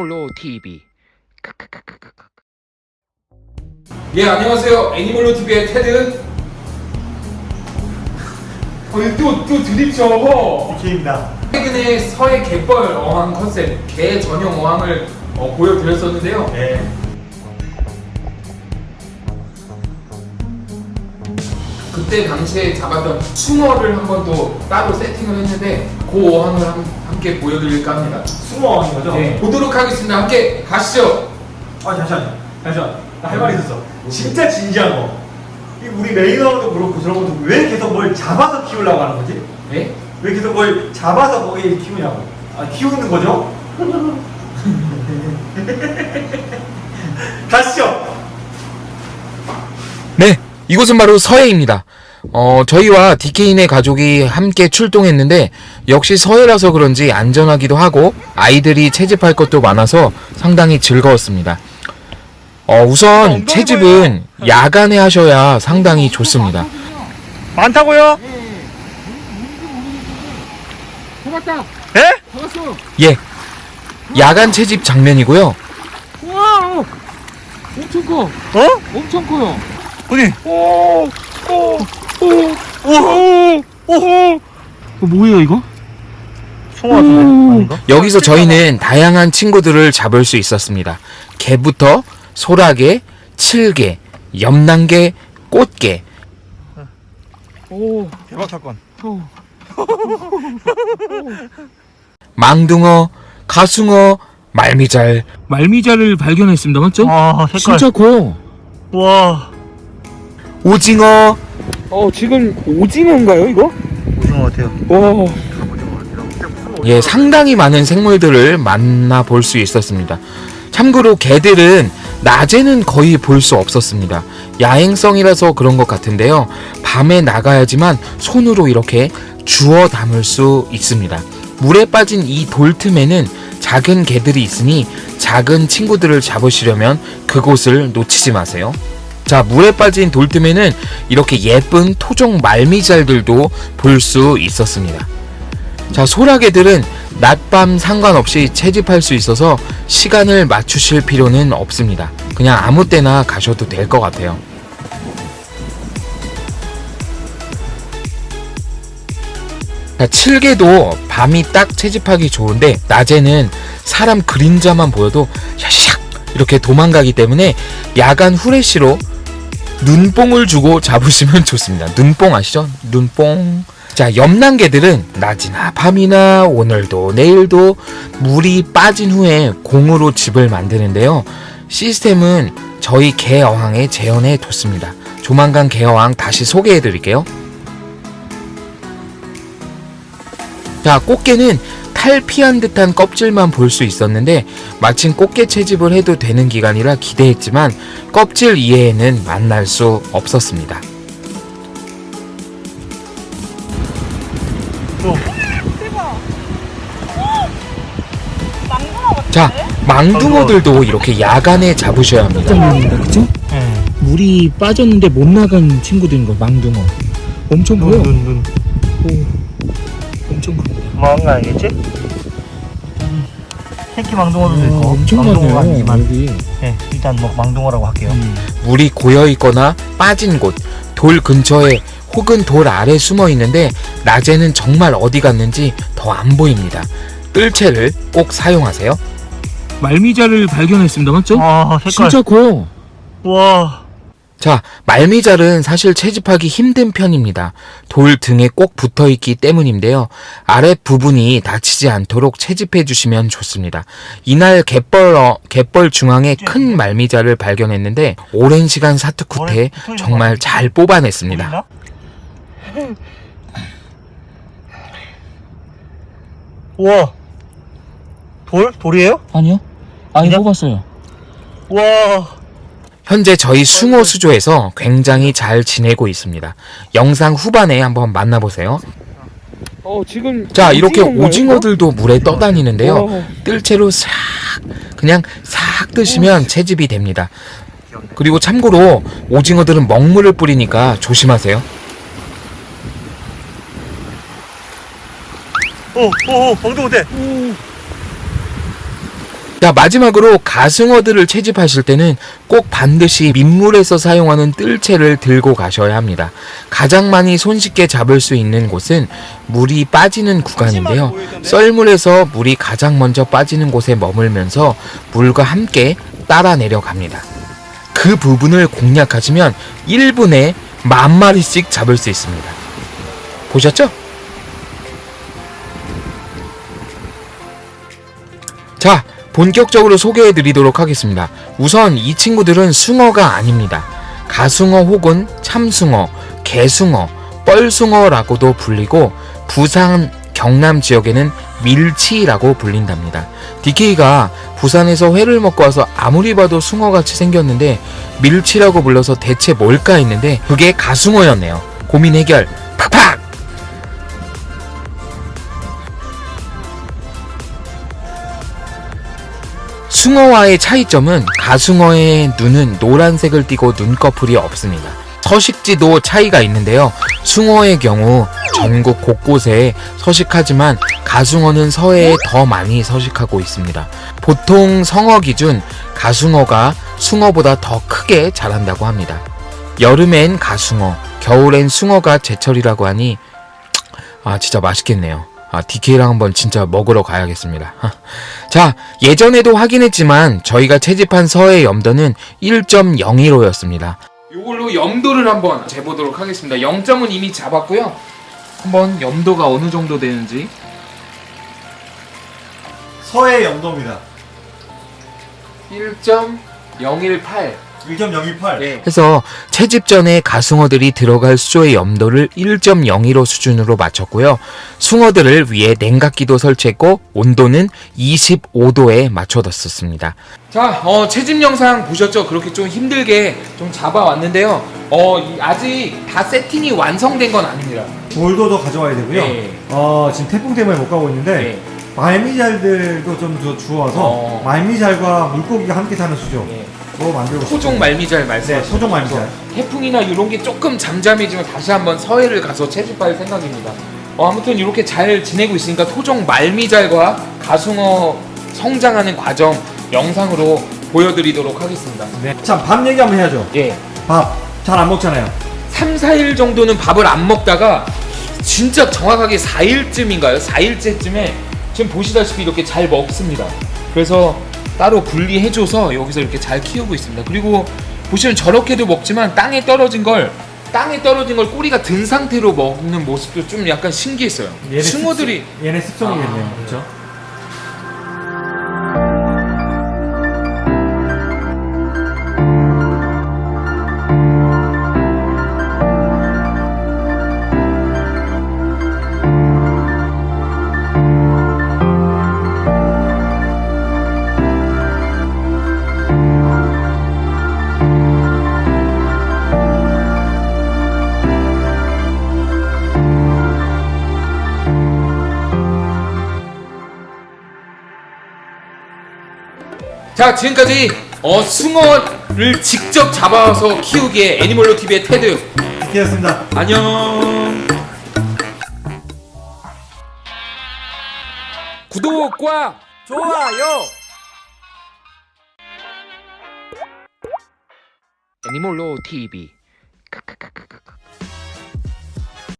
애니몰로 TV. 예 안녕하세요 애니멀로 TV의 테드 어, 또, 또 드립쳐 기입니다. 최근에 서해 갯벌 어항 컨셉 개 전용 어항을 어, 보여드렸었는데요 네. 그때 당시에 잡았던 숭어를 한번 또 따로 세팅을 했는데 그 어항을 함, 함께 보여드릴까 합니다 수모왕인 거죠? 네, 보도록 하겠습니다 함께 가시죠 아 잠시만, 잠시만. 나할 말이 있었어. 진짜 진지한 거. 이 우리 레이너도 그렇고 저런 것도 왜 계속 뭘 잡아서 키우려고 하는 거지? 네? 왜 계속 뭘 잡아서 거기에 키우냐고? 아 키우는 거죠? 가시죠. 네, 이곳은 바로 서해입니다. 어, 저희와 디케인의 가족이 함께 출동했는데 역시 서해라서 그런지 안전하기도 하고 아이들이 채집할 것도 많아서 상당히 즐거웠습니다. 어, 우선 채집은 야간에 하셔야 상당히 좋습니다. 많다고요? 잡았다 예? 잡았어 예, 야간 채집 장면이고요. 와 엄청 커 어? 엄청 커요 어디? 오, 오, 오, 오호! 오호! 뭐예요 이거? 송어? 아닌가? 여기서 저희는 다양한 친구들을 잡을 수 있었습니다. 개부터 소라게, 칠게, 염난개, 꽃게, 오, 대박 사건. 오. 망둥어, 가숭어, 말미잘. 말미잘을 발견했습니다. 맞죠? 아 색깔. 커. 와. 오징어, 어 지금 오징어인가요 이거? 오징어 같아요. 와 예, 상당히 많은 생물들을 만나볼 수 있었습니다. 참고로 개들은 낮에는 거의 볼 수 없었습니다. 야행성이라서 그런 것 같은데요. 밤에 나가야지만 손으로 이렇게 주워 담을 수 있습니다. 물에 빠진 이 돌 틈에는 작은 개들이 있으니 작은 친구들을 잡으시려면 그곳을 놓치지 마세요. 자, 물에 빠진 돌 틈에는 이렇게 예쁜 토종 말미잘들도 볼 수 있었습니다. 자, 소라게들은 낮밤 상관없이 채집할 수 있어서 시간을 맞추실 필요는 없습니다. 그냥 아무 때나 가셔도 될 것 같아요. 자, 칠개도 밤이 딱 채집하기 좋은데 낮에는 사람 그림자만 보여도 샤샥 이렇게 도망가기 때문에 야간 후레쉬로 눈뽕을 주고 잡으시면 좋습니다. 눈뽕 아시죠? 눈뽕. 자, 염난개들은 낮이나 밤이나 오늘도 내일도 물이 빠진 후에 공으로 집을 만드는데요. 시스템은 저희 개 어항에 재현해 뒀습니다. 조만간 개 어항 다시 소개해 드릴게요. 자, 꽃게는 탈피한 듯한 껍질만 볼 수 있었는데 마침 꽃게 채집을 해도 되는 기간이라 기대했지만 껍질 이외에는 만날 수 없었습니다. 자, 망둥어들도 이렇게 야간에 잡으셔야 합니다. 네. 물이 빠졌는데 못 나간 친구들인 거, 망둥어. 엄청 눈, 눈, 눈. 엄청 큽니다. 망한 거 아니겠지? 새끼 망둥어도 있고. 어, 엄청 망둥어가 많아요, 이만. 여기. 네, 일단 뭐 망둥어라고 할게요. 물이 고여 있거나 빠진 곳, 돌 근처에 혹은 돌 아래 숨어 있는데 낮에는 정말 어디 갔는지 더 안 보입니다. 뜰채를 꼭 사용하세요. 말미잘을 발견했습니다. 맞죠? 아, 색깔. 커. 와. 자, 말미잘은 사실 채집하기 힘든 편입니다. 돌 등에 꼭 붙어 있기 때문인데요. 아랫 부분이 다치지 않도록 채집해 주시면 좋습니다. 이날 갯벌, 어, 갯벌 중앙에 큰 말미잘을 발견했는데 오랜 시간 사투 끝에 정말 잘 뽑아냈습니다. 우와. 돌? 돌이에요? 아니요. 아니 그냥? 뽑았어요. 와. 현재 저희 숭어 수조에서 굉장히 잘 지내고 있습니다. 영상 후반에 한번 만나보세요. 어 지금 자, 이렇게 오징어들도 물에 떠다니는데요. 와. 뜰채로 싹 그냥 싹 뜨시면 채집이 됩니다. 그리고 참고로 오징어들은 먹물을 뿌리니까 조심하세요. 오, 오, 오, 방금 어때? 자 마지막으로 가승어들을 채집하실 때는 꼭 반드시 민물에서 사용하는 뜰채를 들고 가셔야 합니다. 가장 많이 손쉽게 잡을 수 있는 곳은 물이 빠지는 구간인데요. 썰물에서 물이 가장 먼저 빠지는 곳에 머물면서 물과 함께 따라 내려갑니다. 그 부분을 공략하시면 1분에 만 마리씩 잡을 수 있습니다. 보셨죠? 본격적으로 소개해 드리도록 하겠습니다. 우선 이 친구들은 숭어가 아닙니다. 가숭어 혹은 참숭어, 개숭어, 뻘숭어라고도 불리고 부산 경남 지역에는 밀치라고 불린답니다. DK가 부산에서 회를 먹고 와서 아무리 봐도 숭어같이 생겼는데 밀치라고 불러서 대체 뭘까 했는데 그게 가숭어였네요. 고민 해결 팍팍! 숭어와의 차이점은 가숭어의 눈은 노란색을 띠고 눈꺼풀이 없습니다. 서식지도 차이가 있는데요. 숭어의 경우 전국 곳곳에 서식하지만 가숭어는 서해에 더 많이 서식하고 있습니다. 보통 성어 기준 가숭어가 숭어보다 더 크게 자란다고 합니다. 여름엔 가숭어, 겨울엔 숭어가 제철이라고 하니 아 진짜 맛있겠네요. 아 DK랑 한번 진짜 먹으러 가야겠습니다. 자 예전에도 확인했지만 저희가 채집한 서해 염도는 1.01호였습니다. 이걸로 염도를 한번 재보도록 하겠습니다. 0점은 이미 잡았고요. 한번 염도가 어느 정도 되는지 서해 영도입니다. 1.018. 1.028. 네. 해서 채집 전에 가숭어들이 들어갈 수조의 염도를 1.01호 수준으로 맞췄고요. 숭어들을 위해 냉각기도 설치했고 온도는 25도에 맞춰뒀었습니다. 자, 어, 채집 영상 보셨죠? 그렇게 좀 힘들게 좀 잡아왔는데요. 어, 이- 아직 다 세팅이 완성된 건 아닙니다. 돌도 더 가져와야 되고요. 네. 어, 지금 태풍 때문에 못 가고 있는데 네. 말미잘들도 좀 주- 주워서 어. 말미잘과 물고기가 함께 사는 수조 네. 뭐 만들고. 토종 말미잘 네, 말씀하시죠. 토종 말미잘. 태풍이나 이런 게 조금 잠잠해지면 다시 한번 서해를 가서 채집할 생각입니다. 어, 아무튼 이렇게 잘 지내고 있으니까 토종 말미잘과 가숭어 성장하는 과정 영상으로 보여드리도록 하겠습니다. 네. 참, 밥 얘기 한번 해야죠. 예. 밥. 잘 안 먹잖아요. 3, 4일 정도는 밥을 안 먹다가 진짜 정확하게 4일쯤인가요? 4일째쯤에 지금 보시다시피 이렇게 잘 먹습니다. 그래서 따로 분리해줘서 여기서 이렇게 잘 키우고 있습니다. 그리고 보시면 저렇게도 먹지만 땅에 떨어진 걸 땅에 떨어진 걸 꼬리가 든 상태로 먹는 모습도 좀 약간 신기했어요. 얘네 숭어들이 습성- 얘네 습성이겠네요. 아. 그렇죠? 자 지금까지 어, 숭어를 직접 잡아서 키우기에 애니멀로 TV의 테드 되었습니다. 안녕. 구독과 좋아요. 애니몰로 TV